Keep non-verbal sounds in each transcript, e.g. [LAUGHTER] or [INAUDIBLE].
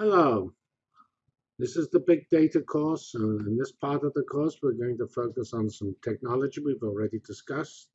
Hello, this is the Big Data course. and in this part of the course, we're going to focus on some technology we've already discussed,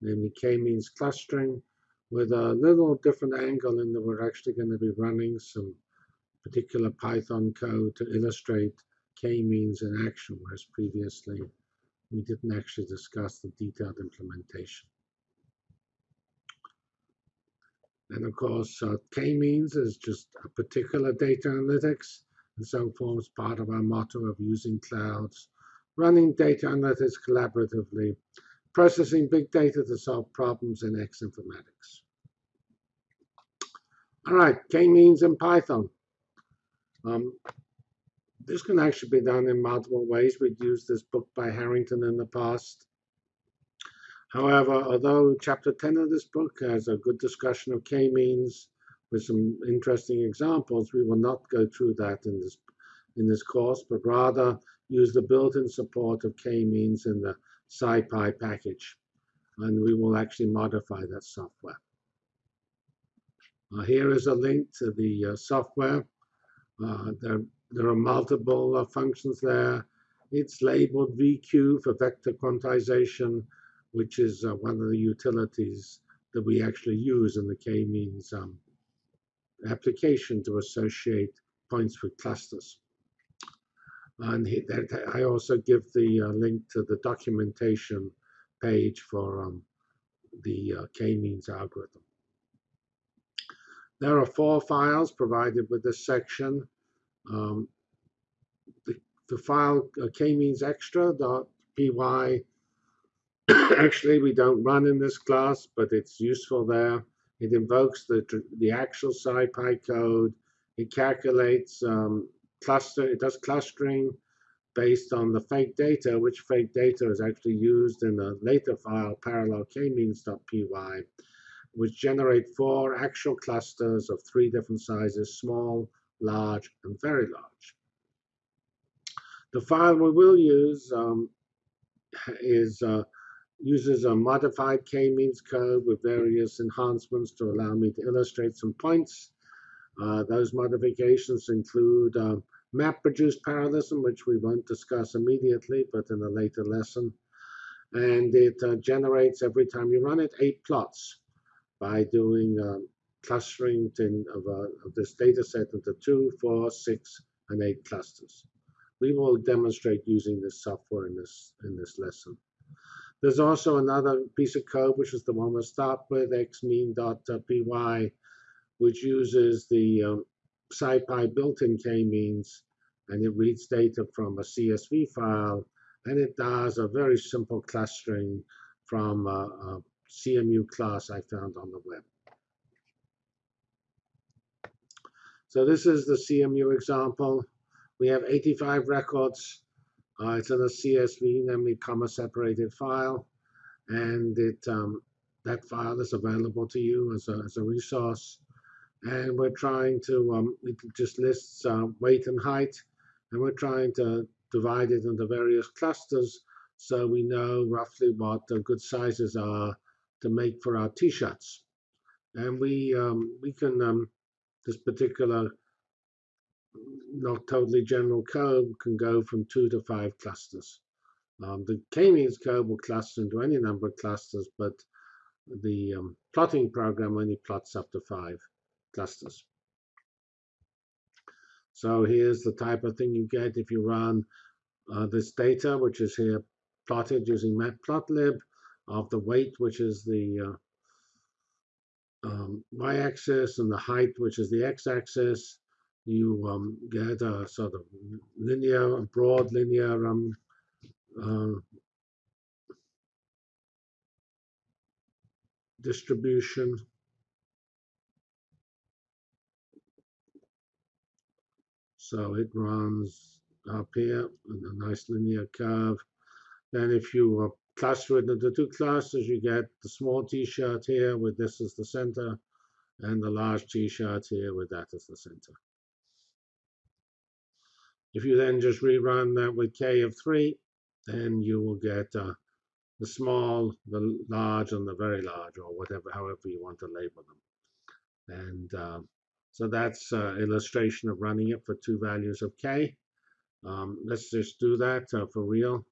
namely k-means clustering, with a little different angle in that we're actually going to be running some particular Python code to illustrate k-means in action, whereas previously we didn't actually discuss the detailed implementation. And of course, uh, k-means is just a particular data analytics, and so forms part of our motto of using clouds, running data analytics collaboratively, processing big data to solve problems in X informatics. All right, k-means in Python. Um, this can actually be done in multiple ways. We've used this book by Harrington in the past. However, although chapter 10 of this book has a good discussion of k-means with some interesting examples, we will not go through that in this, in this course, but rather use the built-in support of k-means in the SciPy package. And we will actually modify that software. Uh, here is a link to the uh, software. Uh, there, there are multiple uh, functions there. It's labeled VQ for vector quantization which is uh, one of the utilities that we actually use in the k-means um, application to associate points with clusters. And he, that, I also give the uh, link to the documentation page for um, the uh, k-means algorithm. There are four files provided with this section. Um, the, the file uh, k-means extra.py Actually, we don't run in this class, but it's useful there. It invokes the, the actual SciPy code. It calculates um, cluster, it does clustering based on the fake data, which fake data is actually used in a later file, parallel k-means.py, which generate four actual clusters of three different sizes, small, large, and very large. The file we will use um, is uh, uses a modified k-means code with various enhancements to allow me to illustrate some points. Uh, those modifications include uh, map-reduced parallelism, which we won't discuss immediately, but in a later lesson. And it uh, generates, every time you run it, eight plots by doing um, clustering in, of, uh, of this data set into two, four, six, and eight clusters. We will demonstrate using this software in this, in this lesson. There's also another piece of code, which is the one we'll with, xmean.py, which uses the um, SciPy built-in k-means, and it reads data from a CSV file, and it does a very simple clustering from a, a CMU class I found on the web. So this is the CMU example. We have 85 records uh, it's in a CSV, namely comma separated file, and it um, that file is available to you as a, as a resource. And we're trying to, um, it just lists uh, weight and height, and we're trying to divide it into various clusters so we know roughly what the good sizes are to make for our t-shirts. And we, um, we can, um, this particular not totally general code can go from two to five clusters. Um, the k-means code will cluster into any number of clusters, but the um, plotting program only plots up to five clusters. So here's the type of thing you get if you run uh, this data, which is here plotted using matplotlib, of the weight, which is the uh, um, y-axis, and the height, which is the x-axis, you um, get a sort of linear, broad linear um, uh, distribution. So it runs up here in a nice linear curve. Then if you uh, cluster it into two clusters, you get the small t-shirt here with this as the center and the large t-shirt here with that as the center. If you then just rerun that with k of 3, then you will get uh, the small, the large, and the very large, or whatever, however you want to label them. And uh, So that's uh, illustration of running it for two values of k. Um, let's just do that uh, for real.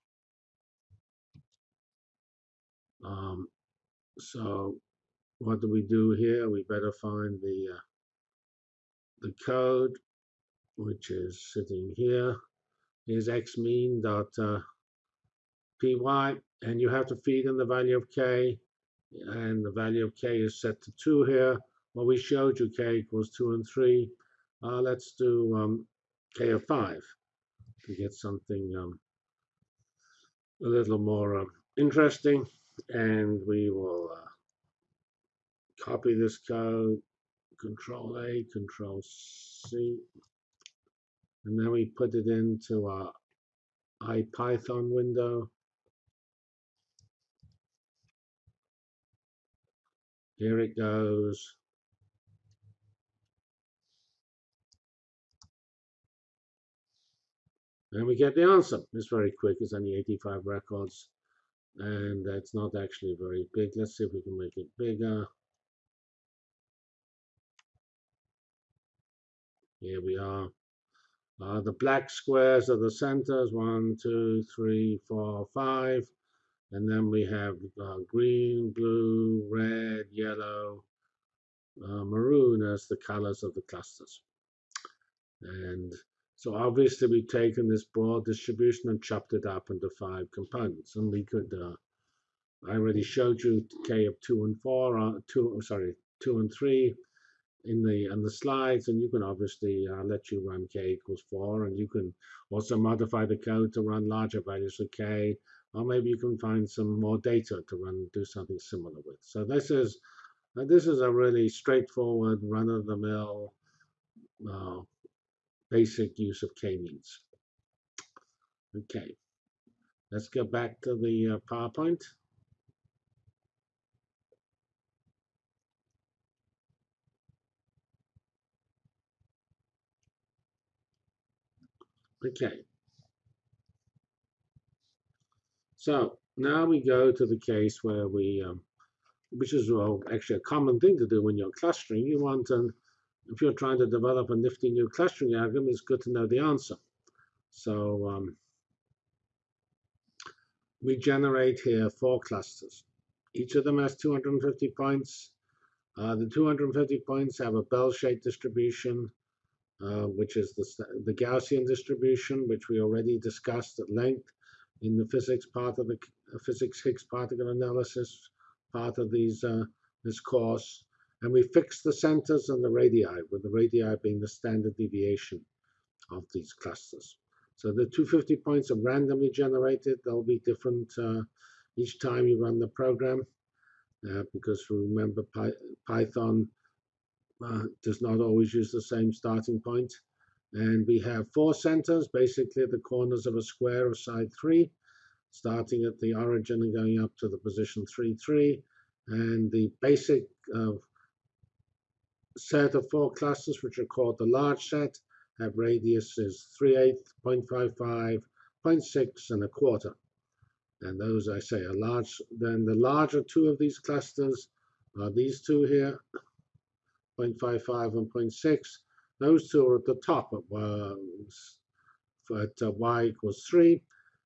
Um, so what do we do here? We better find the uh, the code, which is sitting. Here's x mean dot uh, py, and you have to feed in the value of k, and the value of k is set to 2 here. Well, we showed you k equals 2 and 3. Uh, let's do um, k of 5 to get something um, a little more uh, interesting. And we will uh, copy this code, Control A, Control C, and then we put it into our IPython window. Here it goes. And we get the answer. It's very quick. It's only 85 records. And it's not actually very big. Let's see if we can make it bigger. Here we are. Uh, the black squares are the centers, one, two, three, four, five. And then we have uh, green, blue, red, yellow, uh, maroon as the colors of the clusters. And so obviously we've taken this broad distribution and chopped it up into five components. And we could, uh, I already showed you K of two and four, uh, two, sorry, two and three in the on the slides, and you can obviously uh, let you run k equals 4, and you can also modify the code to run larger values of k, or maybe you can find some more data to run do something similar with. So this is uh, this is a really straightforward, run-of-the-mill, uh, basic use of k-means. Okay, let's go back to the uh, PowerPoint. Okay. So now we go to the case where we, um, which is well, actually a common thing to do when you're clustering. You want, to, if you're trying to develop a nifty new clustering algorithm, it's good to know the answer. So um, we generate here four clusters. Each of them has 250 points. Uh, the 250 points have a bell-shaped distribution uh, which is the, the Gaussian distribution, which we already discussed at length in the physics part of the uh, physics Higgs particle analysis part of these uh, this course. And we fix the centers and the radii, with the radii being the standard deviation of these clusters. So the 250 points are randomly generated. They'll be different uh, each time you run the program, uh, because remember Py Python uh, does not always use the same starting point. And we have four centers, basically the corners of a square of side 3, starting at the origin and going up to the position 3, 3. And the basic uh, set of four clusters, which are called the large set, have radiuses 3 8, 0.55, 0.6, and a quarter. And those, I say, are large. Then the larger two of these clusters are these two here, 0.55 and 0.6. Those two are at the top uh, at uh, y equals 3.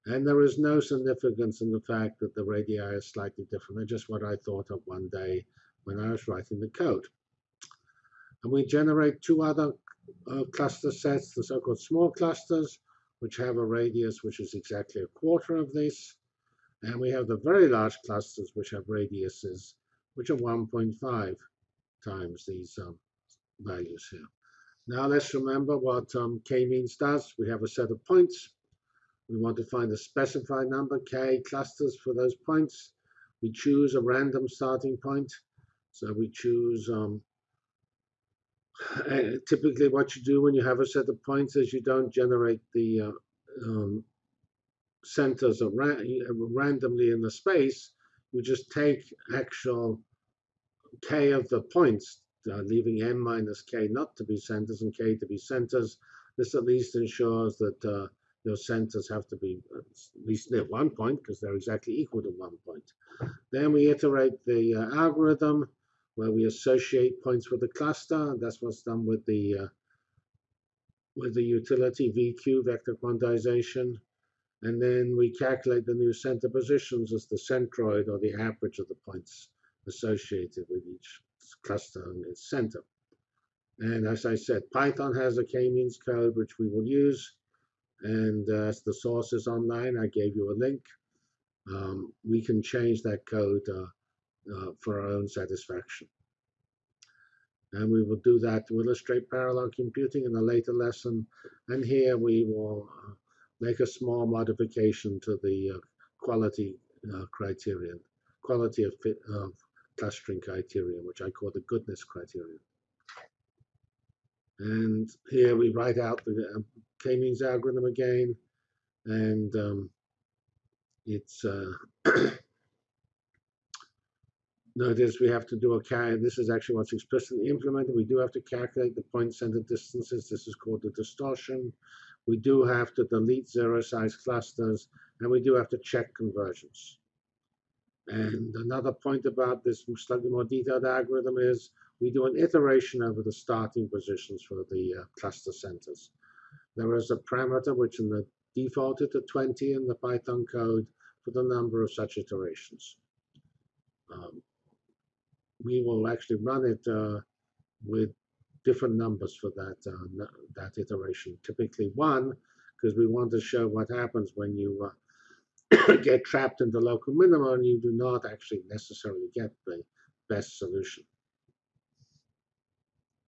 And there is no significance in the fact that the radii are slightly different. They're just what I thought of one day when I was writing the code. And we generate two other uh, cluster sets, the so-called small clusters, which have a radius which is exactly a quarter of this. And we have the very large clusters, which have radiuses which are 1.5 times these um, values here. Now let's remember what um, k-means does. We have a set of points. We want to find a specified number, k clusters for those points. We choose a random starting point. So we choose, um, typically what you do when you have a set of points is you don't generate the uh, um, centers ra randomly in the space. You just take actual k of the points, uh, leaving n minus k not to be centers and k to be centers. This at least ensures that uh, your centers have to be at least near one point because they're exactly equal to one point. Then we iterate the uh, algorithm. where we associate points with the cluster. That's what's done with the uh, with the utility VQ vector quantization. And then we calculate the new center positions as the centroid or the average of the points associated with each cluster and its center. And as I said, Python has a k-means code which we will use. And uh, as the source is online, I gave you a link. Um, we can change that code uh, uh, for our own satisfaction. And we will do that to illustrate parallel computing in a later lesson. And here we will uh, make a small modification to the uh, quality criterion, quality of, fit, of clustering criterion, which I call the goodness criterion. And here we write out the uh, k-means algorithm again, and um, it's uh, [COUGHS] notice we have to do a cal. This is actually what's explicitly implemented. We do have to calculate the point center distances. This is called the distortion. We do have to delete zero size clusters, and we do have to check convergence. And another point about this slightly more detailed algorithm is we do an iteration over the starting positions for the uh, cluster centers. There is a parameter which in the defaulted to 20 in the Python code for the number of such iterations. Um, we will actually run it uh, with different numbers for that uh, that iteration. Typically one, because we want to show what happens when you uh, [COUGHS] get trapped in the local minimum and you do not actually necessarily get the best solution.